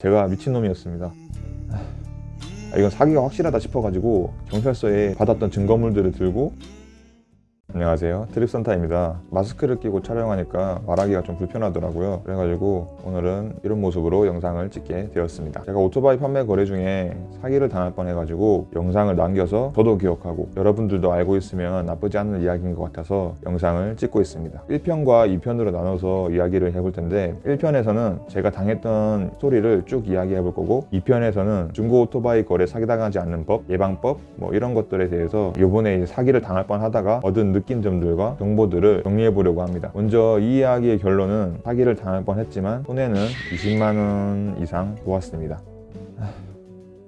제가 미친놈이었습니다. 아, 이건 사기가 확실하다 싶어가지고 경찰서에 받았던 증거물들을 들고 안녕하세요. 트립선타입니다. 마스크를 끼고 촬영하니까 말하기가 좀 불편하더라고요. 그래가지고 오늘은 이런 모습으로 영상을 찍게 되었습니다. 제가 오토바이 판매 거래 중에 사기를 당할 뻔해가지고 영상을 남겨서 저도 기억하고 여러분들도 알고 있으면 나쁘지 않은 이야기인 것 같아서 영상을 찍고 있습니다. 1편과 2편으로 나눠서 이야기를 해볼 텐데 1편에서는 제가 당했던 스토리를 쭉 이야기해 볼 거고 2편에서는 중고 오토바이 거래 사기당하지 않는 법, 예방법 뭐 이런 것들에 대해서 이번에 사기를 당할 뻔하다가 얻은 느낀 점들과 정보들을 정리해 보려고 합니다. 먼저 이 이야기의 결론은 사기를 당할 뻔했지만 손해는 20만원 이상 보았습니다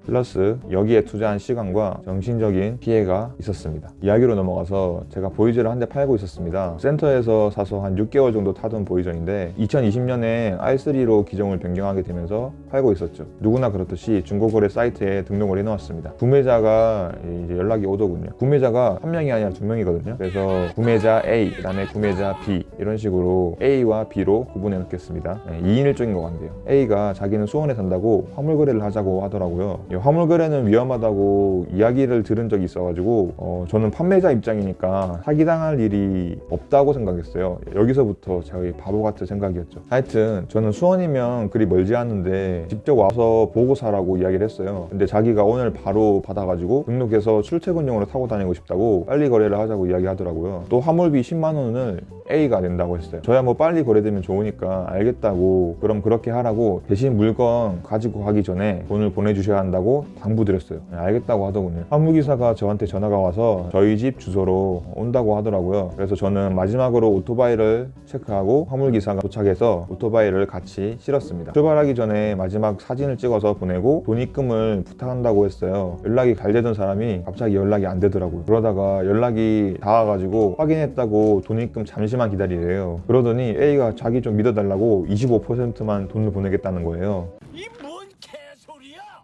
플러스 여기에 투자한 시간과 정신적인 피해가 있었습니다. 이야기로 넘어가서 제가 보이저를 한 대 팔고 있었습니다. 센터에서 사서 한 6개월 정도 타던 보이저인데 2020년에 i3로 기종을 변경하게 되면서 팔고 있었죠. 누구나 그렇듯이 중고거래 사이트에 등록을 해놓았습니다. 구매자가 이제 연락이 오더군요. 구매자가 한 명이 아니라 두 명이거든요. 그래서 구매자 A 그 다음에 구매자 B 이런 식으로 A와 B로 구분해 놓겠습니다. 2인 1조인 것 같네요. A가 자기는 수원에 산다고 화물 거래를 하자고 하더라고요. 이 화물 거래는 위험하다고 이야기를 들은 적이 있어가지고 어, 저는 판매자 입장이니까 사기당할 일이 없다고 생각했어요. 여기서부터 저희 바보 같은 생각이었죠. 하여튼 저는 수원이면 그리 멀지 않은데 직접 와서 보고 사라고 이야기를 했어요. 근데 자기가 오늘 바로 받아가지고 등록해서 출퇴근용으로 타고 다니고 싶다고 빨리 거래를 하자고 이야기하더라고요. 또 화물비 10만 원을 A가 된다고 했어요. 저야 뭐 빨리 거래되면 좋으니까 알겠다고 그럼 그렇게 하라고 대신 물건 가지고 가기 전에 돈을 보내주셔야 한다고 당부드렸어요. 네, 알겠다고 하더군요. 화물기사가 저한테 전화가 와서 저희 집 주소로 온다고 하더라고요. 그래서 저는 마지막으로 오토바이를 체크하고 화물기사가 도착해서 오토바이를 같이 실었습니다. 출발하기 전에 마지막 사진을 찍어서 보내고 돈 입금을 부탁한다고 했어요. 연락이 잘 되던 사람이 갑자기 연락이 안 되더라고요. 그러다가 연락이 닿아가지고 확인했다고 돈 입금 잠시만 기다리래요. 그러더니 A가 자기 좀 믿어달라고 25%만 돈을 보내겠다는 거예요. 개소리야?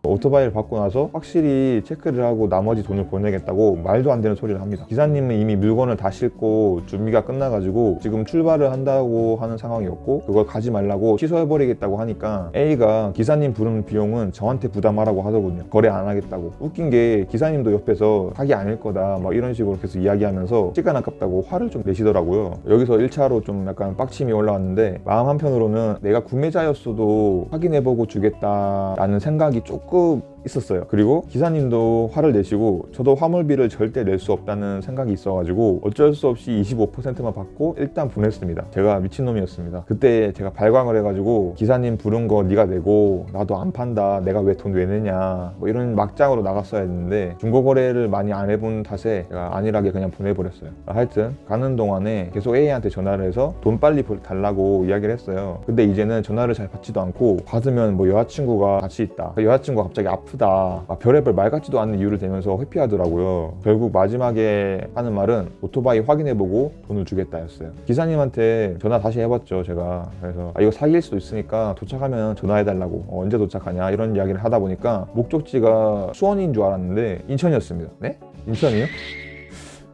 오토바이를 받고 나서 확실히 체크를 하고 나머지 돈을 보내겠다고 말도 안 되는 소리를 합니다. 기사님은 이미 물건을 다 싣고 준비가 끝나가지고 지금 출발을 한다고 하는 상황이었고 그걸 가지 말라고 취소해버리겠다고 하니까 A가 기사님 부르는 비용은 저한테 부담하라고 하더군요. 거래 안 하겠다고. 웃긴 게 기사님도 옆에서 사기 아닐 거다 막 이런 식으로 계속 이야기하면서 시간 아깝다고 화를 좀 내시더라고요. 여기서 1차로 좀 약간 빡침이 올라왔는데 마음 한편으로는 내가 구매자였어도 확인해보고 주겠다라는 생각이 조금 pouco 있었어요. 그리고 기사님도 화를 내시고 저도 화물비를 절대 낼 수 없다는 생각이 있어가지고 어쩔 수 없이 25%만 받고 일단 보냈습니다. 제가 미친놈이었습니다. 그때 제가 발광을 해가지고 기사님 부른 거 네가 내고 나도 안 판다. 내가 왜 돈 왜 내냐. 뭐 이런 막장으로 나갔어야 했는데 중고거래를 많이 안 해본 탓에 제가 안일하게 그냥 보내버렸어요. 하여튼 가는 동안에 계속 A한테 전화를 해서 돈 빨리 달라고 이야기를 했어요. 근데 이제는 전화를 잘 받지도 않고 받으면 뭐 여자친구가 같이 있다. 여자친구가 갑자기 아프다 막 별의별 말 같지도 않는 이유를 대면서 회피하더라고요. 결국 마지막에 하는 말은 오토바이 확인해보고 돈을 주겠다 였어요. 기사님한테 전화 다시 해봤죠 제가. 그래서 아, 이거 사기일 수도 있으니까 도착하면 전화해달라고. 어, 언제 도착하냐? 이런 이야기를 하다 보니까 목적지가 수원인 줄 알았는데 인천이었습니다. 네? 인천이요?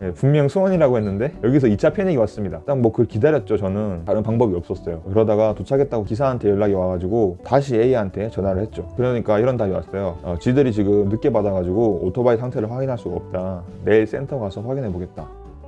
네, 분명 수원이라고 했는데 여기서 2차 패닉이 왔습니다. 일단 뭐 그걸 기다렸죠 저는. 다른 방법이 없었어요. 그러다가 도착했다고 기사한테 연락이 와가지고 다시 A한테 전화를 했죠. 그러니까 이런 답이 왔어요. 어, 지들이 지금 늦게 받아가지고 오토바이 상태를 확인할 수가 없다. 내일 센터 가서 확인해 보겠다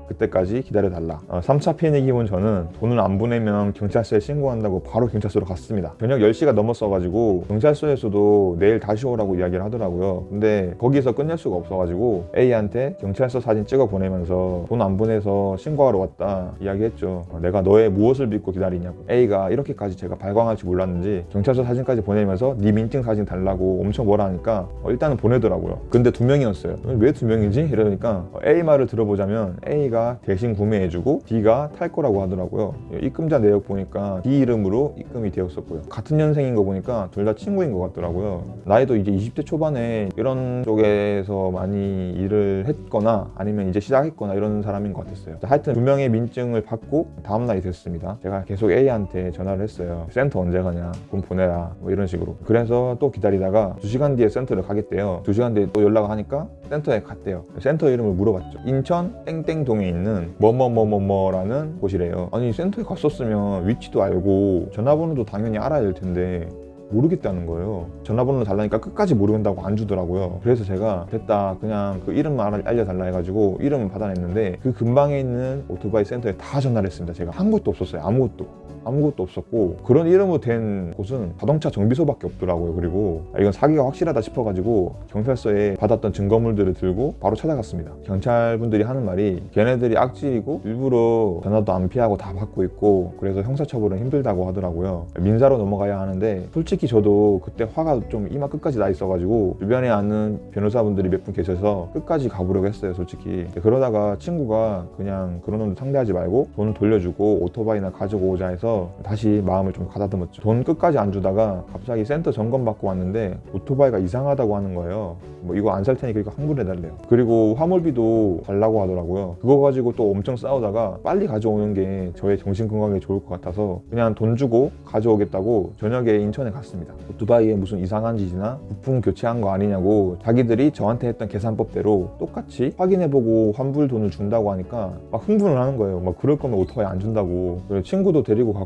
그때까지 기다려달라. 어, 3차 패닉이 온 저는 돈을 안 보내면 경찰서에 신고한다고 바로 경찰서로 갔습니다. 저녁 10시가 넘었어가지고 경찰서에서도 내일 다시 오라고 이야기를 하더라고요. 근데 거기서 끝낼 수가 없어가지고 A한테 경찰서 사진 찍어 보내면서 돈 안 보내서 신고하러 왔다 이야기했죠. 어, 내가 너의 무엇을 믿고 기다리냐고. A가 이렇게까지 제가 발광할 줄 몰랐는지 경찰서 사진까지 보내면서 네 민증 사진 달라고 엄청 뭐라 하니까 어, 일단은 보내더라고요. 근데 두 명이었어요. 왜 두 명이지? 이러니까 어, A 말을 들어보자면 A가 A가 대신 구매해주고 B가 탈 거라고 하더라고요. 입금자 내역 보니까 B 이름으로 입금이 되었었고요. 같은 년생인 거 보니까 둘 다 친구인 것 같더라고요. 나이도 이제 20대 초반에 이런 쪽에서 많이 일을 했거나 아니면 이제 시작했거나 이런 사람인 것 같았어요. 하여튼 두 명의 민증을 받고 다음날이 됐습니다. 제가 계속 A한테 전화를 했어요 센터 언제 가냐? 돈 보내라. 뭐 이런 식으로. 그래서 또 기다리다가 2시간 뒤에 센터를 가겠대요. 2시간 뒤에 또 연락을 하니까 센터에 갔대요 센터 이름을 물어봤죠 인천 땡땡동에 있는 뭐뭐뭐뭐뭐라는 곳이래요 아니 센터에 갔었으면 위치도 알고 전화번호도 당연히 알아야 될 텐데 모르겠다는 거예요. 전화번호 달라니까 끝까지 모른다고 안 주더라고요. 그래서 제가 됐다 그냥 그 이름만 알려달라 해가지고 이름을 받아냈는데 그 근방에 있는 오토바이 센터에 다 전화를 했습니다. 제가 아무것도 없었어요. 아무것도. 아무것도 없었고 그런 이름으로 된 곳은 자동차 정비소밖에 없더라고요. 그리고 아, 이건 사기가 확실하다 싶어가지고 경찰서에 받았던 증거물들을 들고 바로 찾아갔습니다. 경찰분들이 하는 말이 걔네들이 악질이고 일부러 전화도 안 피하고 다 받고 있고 그래서 형사처벌은 힘들다고 하더라고요. 민사로 넘어가야 하는데 솔직히 저도 그때 화가 좀 이마 끝까지 나 있어가지고 주변에 아는 변호사분들이 몇 분 계셔서 끝까지 가보려고 했어요. 솔직히 그러다가 친구가 그냥 그런 놈들 상대하지 말고 돈 돌려주고 오토바이나 가지고 오자 해서 다시 마음을 좀 가다듬었죠. 돈 끝까지 안 주다가 갑자기 센터 점검 받고 왔는데 오토바이가 이상하다고 하는 거예요. 뭐 이거 안 살 테니까 이거 환불해달래요. 그리고 화물비도 달라고 하더라고요. 그거 가지고 또 엄청 싸우다가 빨리 가져오는 게 저의 정신 건강에 좋을 것 같아서 그냥 돈 주고 가져오겠다고 저녁에 인천에 갔습니다. 오토바이에 무슨 이상한 짓이나 부품 교체한 거 아니냐고 자기들이 저한테 했던 계산법대로 똑같이 확인해보고 환불 돈을 준다고 하니까 막 흥분을 하는 거예요. 막 그럴 거면 오토바이 안 준다고. 친구도 데리고 갔고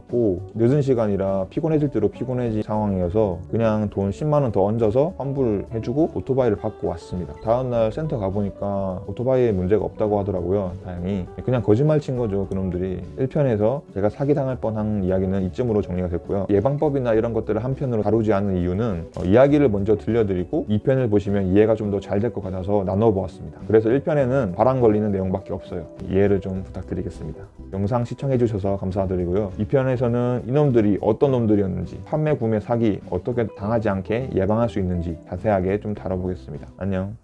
늦은 시간이라 피곤해질 대로 피곤해진 상황이어서 그냥 돈 10만 원 더 얹어서 환불해주고 오토바이를 받고 왔습니다. 다음날 센터 가보니까 오토바이에 문제가 없다고 하더라고요. 다행히 그냥 거짓말 친 거죠. 그놈들이 1편에서 제가 사기당할 뻔한 이야기는 이쯤으로 정리가 됐고요. 예방법이나 이런 것들을 한편으로 다루지 않는 이유는 어, 이야기를 먼저 들려드리고 2편을 보시면 이해가 좀 더 잘 될 것 같아서 나눠보았습니다. 그래서 1편에는 바람 걸리는 내용밖에 없어요. 이해를 좀 부탁드리겠습니다. 영상 시청해주셔서 감사드리고요. 2편 에서는 이놈들이 어떤 놈들이었는지 판매, 구매, 사기 어떻게 당하지 않게 예방할 수 있는지 자세하게 좀 다뤄보겠습니다. 안녕.